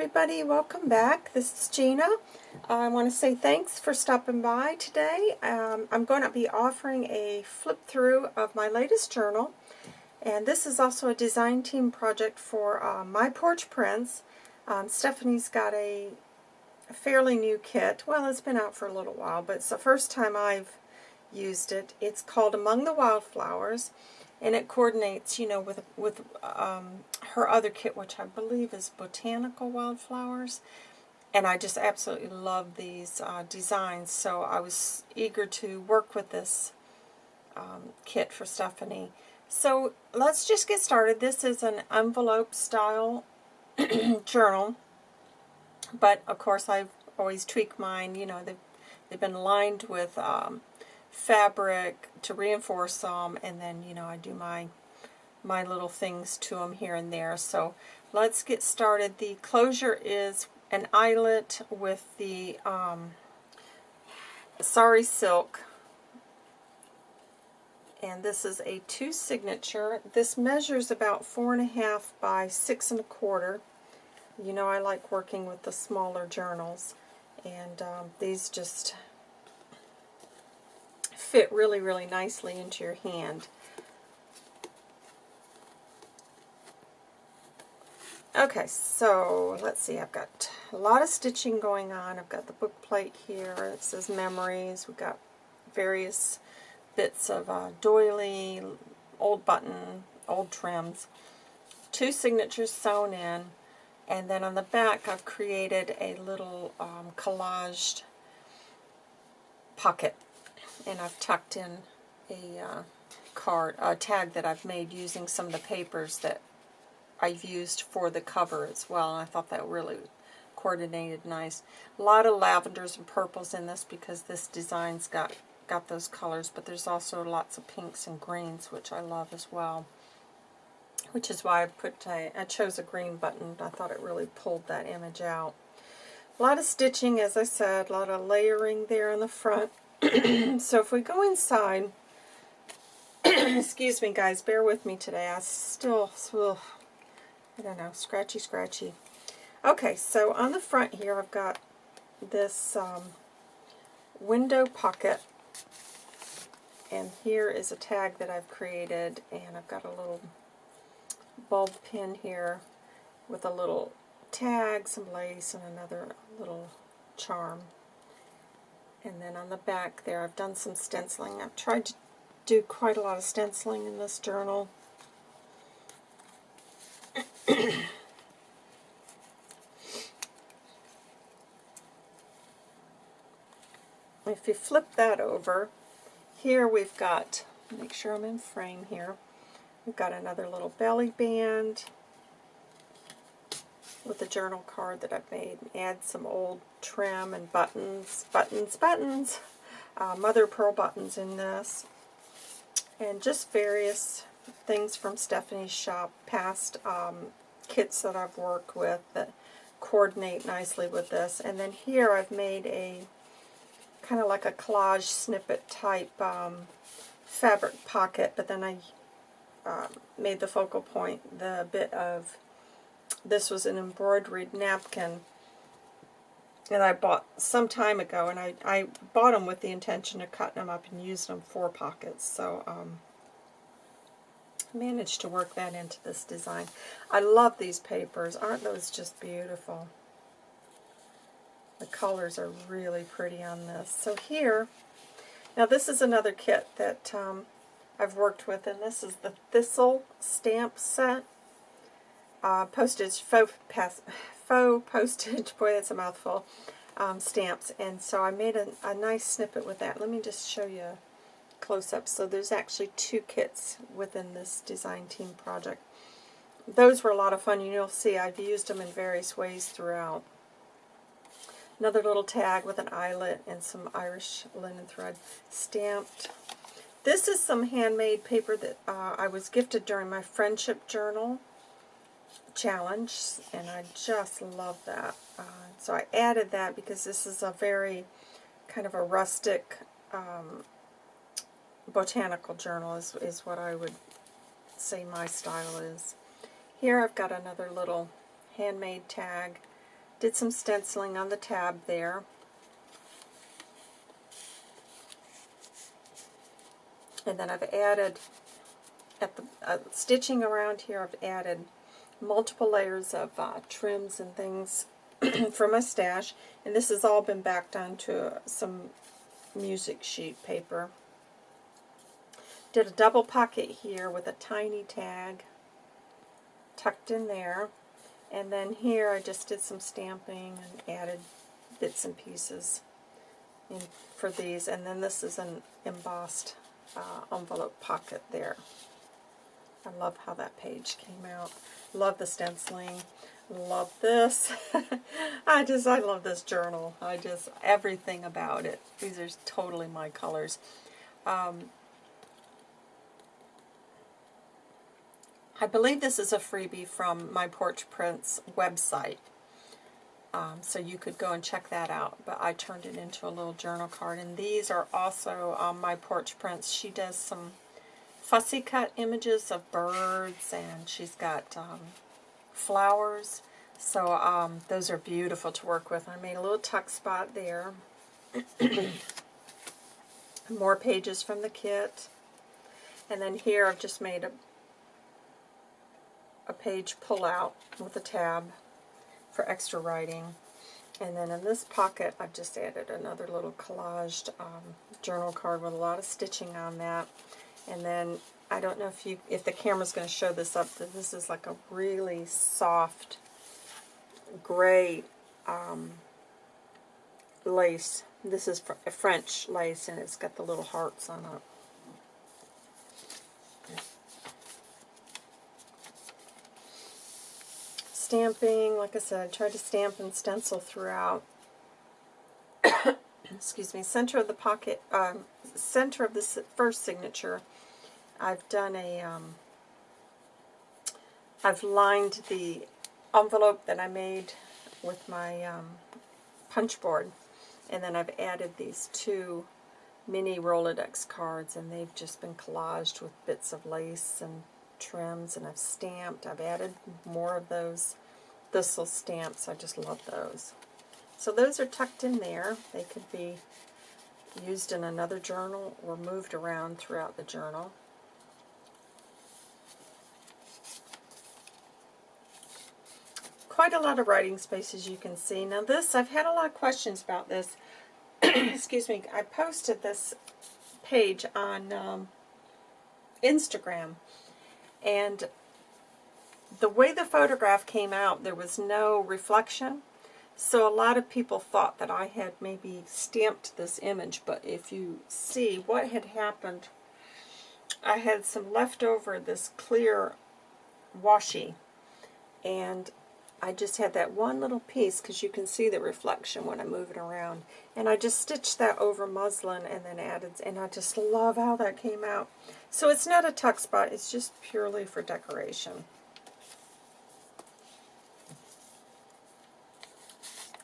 everybody, welcome back. This is Gina. I want to say thanks for stopping by today. Um, I'm going to be offering a flip through of my latest journal. And this is also a design team project for uh, My Porch Prints. Um, Stephanie's got a, a fairly new kit. Well, it's been out for a little while, but it's the first time I've used it. It's called Among the Wildflowers and it coordinates, you know, with with um, her other kit, which I believe is Botanical Wildflowers. And I just absolutely love these uh, designs, so I was eager to work with this um, kit for Stephanie. So let's just get started. This is an envelope style journal, but of course I've always tweaked mine. You know, they've, they've been lined with um, fabric to reinforce them, and then, you know, I do my, my little things to them here and there. So let's get started. The closure is an eyelet with the um, Sari Silk. And this is a two signature. This measures about four and a half by six and a quarter. You know I like working with the smaller journals. And um, these just fit really, really nicely into your hand. Okay, so let's see, I've got a lot of stitching going on. I've got the book plate here. It says memories. We've got various bits of uh, doily, old button, old trims. Two signatures sewn in. And then on the back, I've created a little um, collaged pocket and I've tucked in a uh, card, a tag that I've made using some of the papers that I've used for the cover as well. And I thought that really coordinated nice. A lot of lavenders and purples in this because this design's got got those colors, but there's also lots of pinks and greens, which I love as well. Which is why I put I chose a green button. I thought it really pulled that image out. A lot of stitching, as I said, a lot of layering there in the front. so if we go inside, excuse me guys, bear with me today. I still, ugh, I don't know, scratchy, scratchy. Okay, so on the front here I've got this um, window pocket. And here is a tag that I've created, and I've got a little bulb pin here with a little tag, some lace, and another little charm. And then on the back there, I've done some stenciling. I've tried to do quite a lot of stenciling in this journal. if you flip that over, here we've got, make sure I'm in frame here, we've got another little belly band, with a journal card that I've made. Add some old trim and buttons, buttons, buttons, uh, mother pearl buttons in this. And just various things from Stephanie's shop, past um, kits that I've worked with that coordinate nicely with this. And then here I've made a kind of like a collage snippet type um, fabric pocket, but then I uh, made the focal point the bit of this was an embroidered napkin that I bought some time ago, and I, I bought them with the intention of cutting them up and using them for pockets, so um, managed to work that into this design. I love these papers. Aren't those just beautiful? The colors are really pretty on this. So here, now this is another kit that um, I've worked with, and this is the Thistle stamp set uh, postage, faux, pass, faux postage, boy that's a mouthful, um, stamps. And so I made a, a nice snippet with that. Let me just show you a close-up. So there's actually two kits within this design team project. Those were a lot of fun. You'll see I've used them in various ways throughout. Another little tag with an eyelet and some Irish linen thread stamped. This is some handmade paper that uh, I was gifted during my friendship journal challenge, and I just love that. Uh, so I added that because this is a very kind of a rustic um, botanical journal is, is what I would say my style is. Here I've got another little handmade tag Did some stenciling on the tab there. And then I've added, at the uh, stitching around here, I've added multiple layers of uh, trims and things for my stash. And this has all been backed onto some music sheet paper. Did a double pocket here with a tiny tag tucked in there. And then here I just did some stamping and added bits and pieces in, for these. And then this is an embossed uh, envelope pocket there. I love how that page came out. Love the stenciling. Love this. I just, I love this journal. I just, everything about it. These are totally my colors. Um, I believe this is a freebie from my Porch Prints website. Um, so you could go and check that out. But I turned it into a little journal card. And these are also um, my Porch Prints. She does some fussy cut images of birds. And she's got um, flowers. So um, those are beautiful to work with. I made a little tuck spot there. More pages from the kit. And then here I've just made a a page pull out with a tab for extra writing. And then in this pocket, I've just added another little collaged um, journal card with a lot of stitching on that. And then I don't know if you if the camera's going to show this up. But this is like a really soft gray um, lace. This is fr French lace, and it's got the little hearts on it. stamping, like I said, I tried to stamp and stencil throughout. Excuse me, center of the pocket, um, center of the first signature, I've done a, um, I've lined the envelope that I made with my um, punch board, and then I've added these two mini Rolodex cards, and they've just been collaged with bits of lace and trims and I've stamped. I've added more of those thistle stamps. I just love those. So those are tucked in there. They could be used in another journal or moved around throughout the journal. Quite a lot of writing space as you can see. Now this, I've had a lot of questions about this. Excuse me. I posted this page on um, Instagram and the way the photograph came out, there was no reflection. So a lot of people thought that I had maybe stamped this image, but if you see what had happened, I had some leftover this clear washi, and I just had that one little piece because you can see the reflection when I move it around. And I just stitched that over muslin and then added, and I just love how that came out. So it's not a tuck spot, it's just purely for decoration.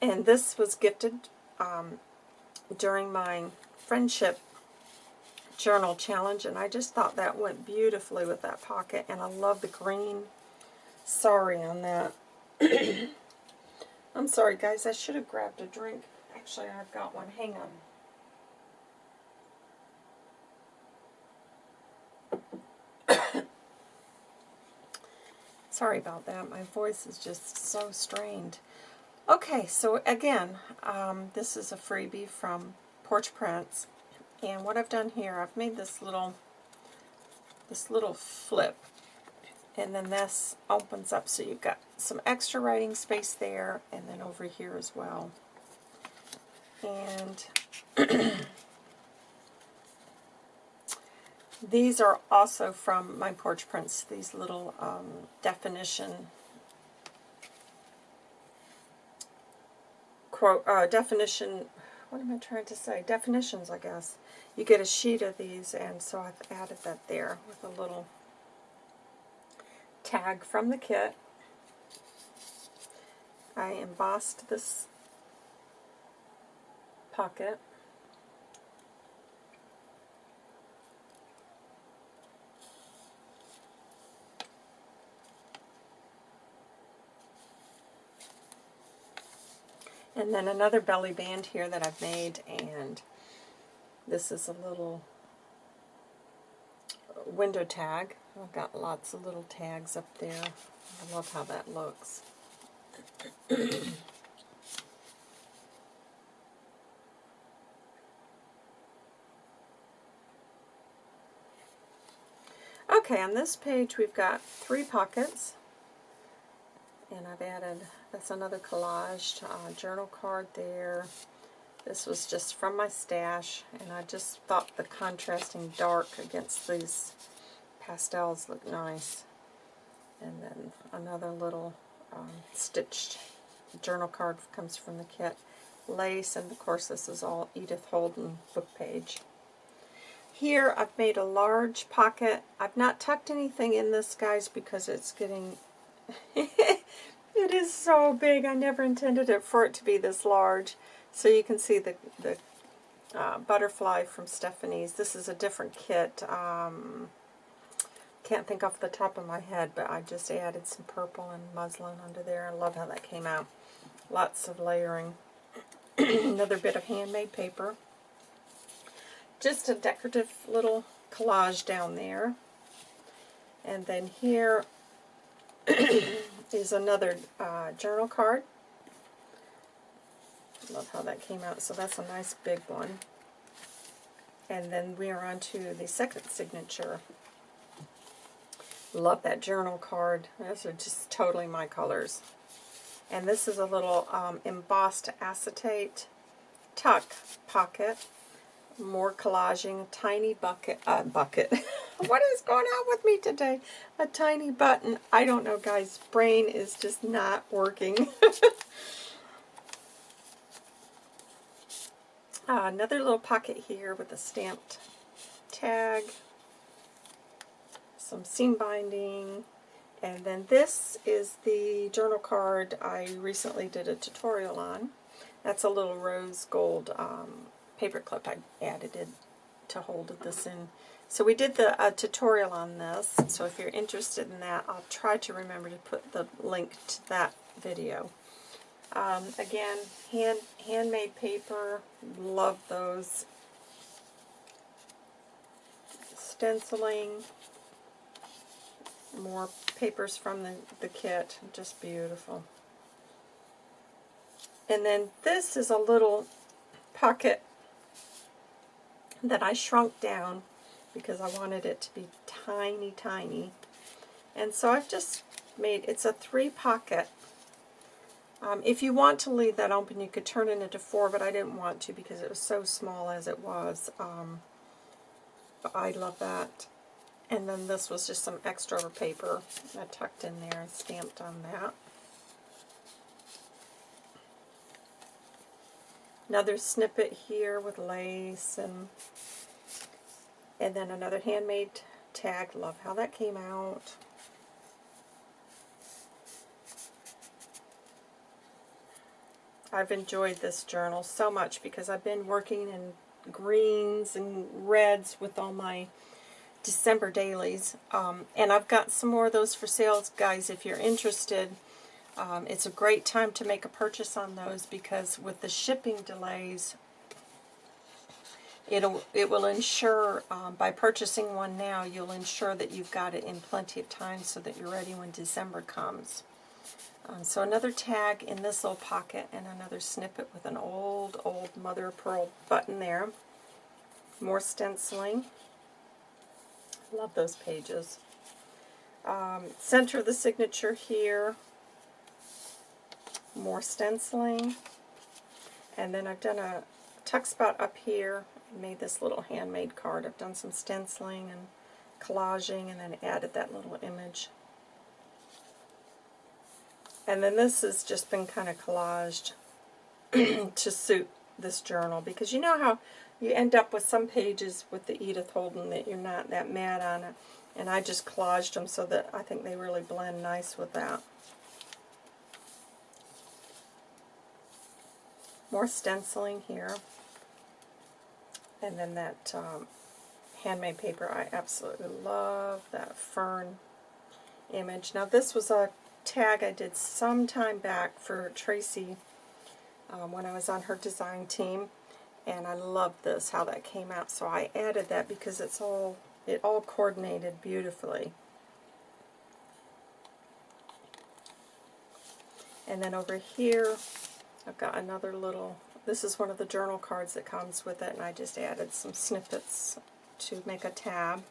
And this was gifted um, during my friendship journal challenge, and I just thought that went beautifully with that pocket, and I love the green sorry on that. I'm sorry, guys. I should have grabbed a drink. Actually, I've got one. Hang on. sorry about that. My voice is just so strained. Okay, so again, um, this is a freebie from Porch Prints. And what I've done here, I've made this little this little flip and then this opens up so you've got some extra writing space there and then over here as well. And these are also from my Porch Prints, these little um, definition quote uh, definition what am I trying to say? Definitions, I guess. You get a sheet of these, and so I've added that there with a little tag from the kit. I embossed this pocket. And then another belly band here that I've made, and this is a little window tag. I've got lots of little tags up there. I love how that looks. okay, on this page we've got three pockets. And I've added, that's another collaged uh, journal card there. This was just from my stash, and I just thought the contrasting dark against these pastels looked nice. And then another little um, stitched journal card comes from the kit. Lace, and of course this is all Edith Holden book page. Here I've made a large pocket. I've not tucked anything in this, guys, because it's getting... it is so big. I never intended it for it to be this large. So you can see the, the uh, butterfly from Stephanie's. This is a different kit. Um, can't think off the top of my head, but I just added some purple and muslin under there. I love how that came out. Lots of layering. Another bit of handmade paper. Just a decorative little collage down there. And then here is another uh, journal card. Love how that came out. So that's a nice big one. And then we are on to the second signature. Love that journal card. Those are just totally my colors. And this is a little um, embossed acetate tuck pocket. More collaging, tiny bucket. Uh, bucket. what is going on with me today? A tiny button. I don't know, guys. Brain is just not working. uh, another little pocket here with a stamped tag some seam binding, and then this is the journal card I recently did a tutorial on. That's a little rose gold um, paper clip I added to hold this in. So we did the uh, tutorial on this, so if you're interested in that, I'll try to remember to put the link to that video. Um, again, hand handmade paper, love those. Stenciling, more papers from the, the kit. Just beautiful. And then this is a little pocket that I shrunk down because I wanted it to be tiny, tiny. And so I've just made, it's a three pocket. Um, if you want to leave that open, you could turn it into four, but I didn't want to because it was so small as it was. Um, I love that. And then this was just some extra paper I tucked in there and stamped on that. Another snippet here with lace and and then another handmade tag. Love how that came out. I've enjoyed this journal so much because I've been working in greens and reds with all my December dailies. Um, and I've got some more of those for sale, guys, if you're interested. Um, it's a great time to make a purchase on those because with the shipping delays, it'll it will ensure um, by purchasing one now, you'll ensure that you've got it in plenty of time so that you're ready when December comes. Um, so another tag in this little pocket and another snippet with an old, old mother of pearl button there. More stenciling. Love those pages. Um, center the signature here. More stenciling. And then I've done a tuck spot up here. made this little handmade card. I've done some stenciling and collaging and then added that little image. And then this has just been kind of collaged to suit this journal because you know how you end up with some pages with the Edith Holden that you're not that mad on it. And I just collaged them so that I think they really blend nice with that. More stenciling here. And then that um, handmade paper, I absolutely love that fern image. Now this was a tag I did some time back for Tracy um, when I was on her design team. And I love this, how that came out. So I added that because it's all, it all coordinated beautifully. And then over here, I've got another little, this is one of the journal cards that comes with it, and I just added some snippets to make a tab.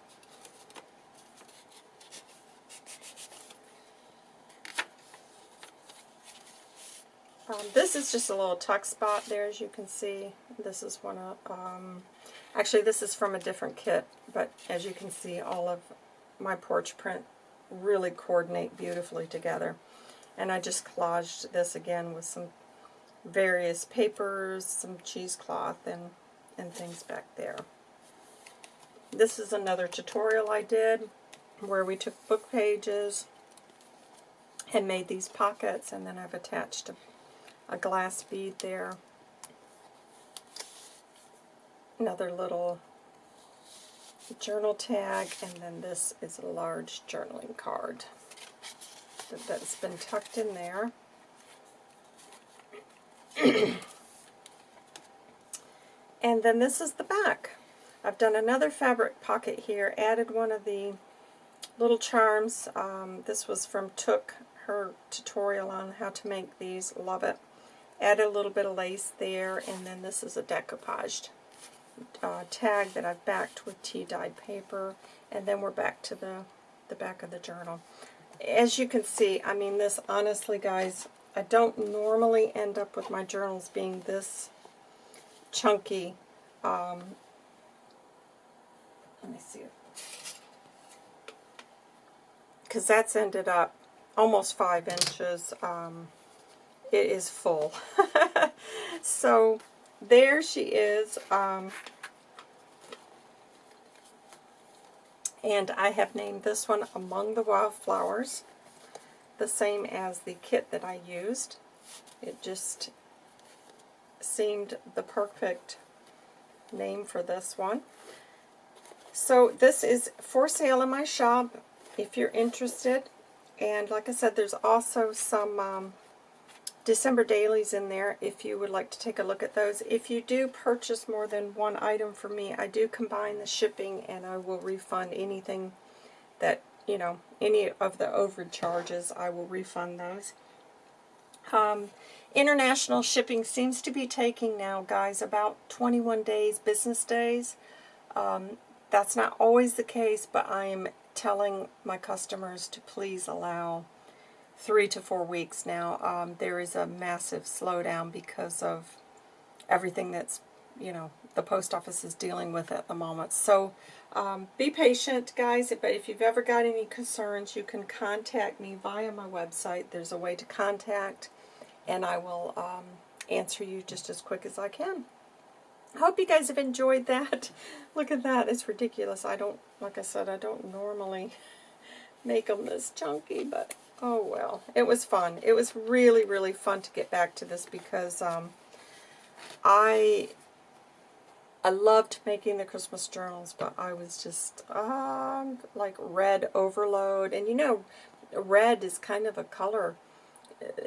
Um, this is just a little tuck spot there, as you can see. This is one of, um, actually this is from a different kit, but as you can see, all of my porch print really coordinate beautifully together. And I just collaged this again with some various papers, some cheesecloth, and, and things back there. This is another tutorial I did where we took book pages and made these pockets, and then I've attached a a glass bead there. Another little journal tag, and then this is a large journaling card that's been tucked in there. and then this is the back. I've done another fabric pocket here, added one of the little charms. Um, this was from Took, her tutorial on how to make these. Love it. Add a little bit of lace there, and then this is a decoupaged uh, tag that I've backed with tea-dyed paper, and then we're back to the, the back of the journal. As you can see, I mean this, honestly guys, I don't normally end up with my journals being this chunky. Um, let me see. Because that's ended up almost five inches. Um, it is full. so there she is. Um, and I have named this one Among the Wildflowers, the same as the kit that I used. It just seemed the perfect name for this one. So this is for sale in my shop if you're interested. And like I said, there's also some um, December dailies in there if you would like to take a look at those. If you do purchase more than one item from me, I do combine the shipping and I will refund anything that, you know, any of the overcharges, I will refund those. Um, international shipping seems to be taking now, guys, about 21 days, business days. Um, that's not always the case, but I am telling my customers to please allow three to four weeks now. Um, there is a massive slowdown because of everything that's, you know, the post office is dealing with at the moment. So um, be patient, guys. But if you've ever got any concerns, you can contact me via my website. There's a way to contact, and I will um, answer you just as quick as I can. I hope you guys have enjoyed that. Look at that. It's ridiculous. I don't, like I said, I don't normally make them this chunky, but Oh well, it was fun. It was really, really fun to get back to this because um, I I loved making the Christmas journals, but I was just um, like red overload. And you know, red is kind of a color.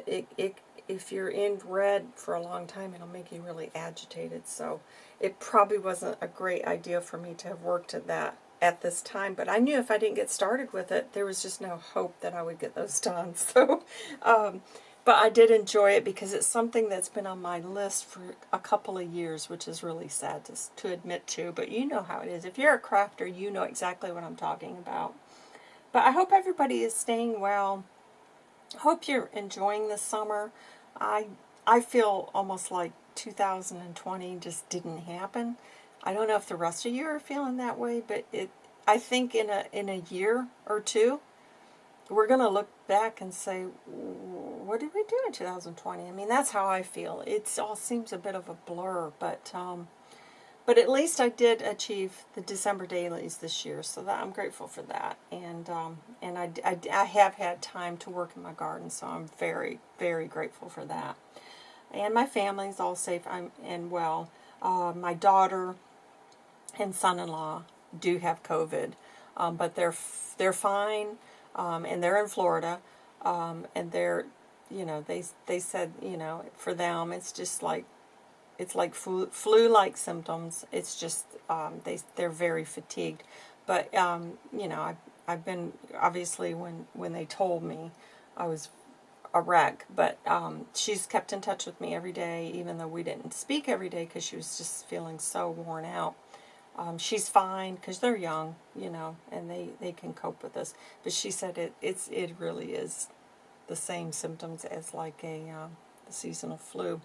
It, it, if you're in red for a long time, it'll make you really agitated. So it probably wasn't a great idea for me to have worked at that at this time, but I knew if I didn't get started with it, there was just no hope that I would get those done. So, um, but I did enjoy it because it's something that's been on my list for a couple of years, which is really sad to, to admit to, but you know how it is. If you're a crafter, you know exactly what I'm talking about. But I hope everybody is staying well. Hope you're enjoying the summer. I I feel almost like 2020 just didn't happen. I don't know if the rest of you are feeling that way, but it. I think in a in a year or two, we're going to look back and say, what did we do in 2020? I mean, that's how I feel. It all seems a bit of a blur, but um, but at least I did achieve the December dailies this year, so that I'm grateful for that. And um, and I, I, I have had time to work in my garden, so I'm very, very grateful for that. And my family's all safe I'm, and well. Uh, my daughter and son-in-law do have COVID, um, but they're they're fine, um, and they're in Florida, um, and they're you know, they they said, you know, for them it's just like it's like flu, flu-like symptoms. It's just um, they they're very fatigued. But um, you know, I've I've been obviously when when they told me, I was a wreck. But um, she's kept in touch with me every day, even though we didn't speak every day because she was just feeling so worn out. Um, she's fine because they're young, you know, and they, they can cope with this. But she said it it's it really is the same symptoms as like a uh, seasonal flu.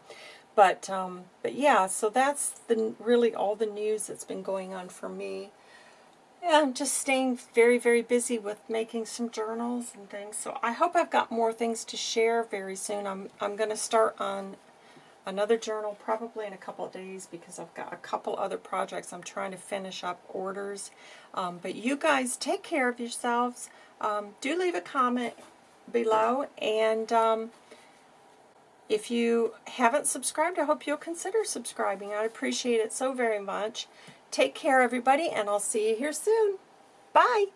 But um, but yeah, so that's the really all the news that's been going on for me. I'm just staying very, very busy with making some journals and things. So I hope I've got more things to share very soon. I'm I'm going to start on another journal probably in a couple of days because I've got a couple other projects I'm trying to finish up orders. Um, but you guys take care of yourselves. Um, do leave a comment below and um, if you haven't subscribed, I hope you'll consider subscribing. I appreciate it so very much. Take care, everybody, and I'll see you here soon. Bye.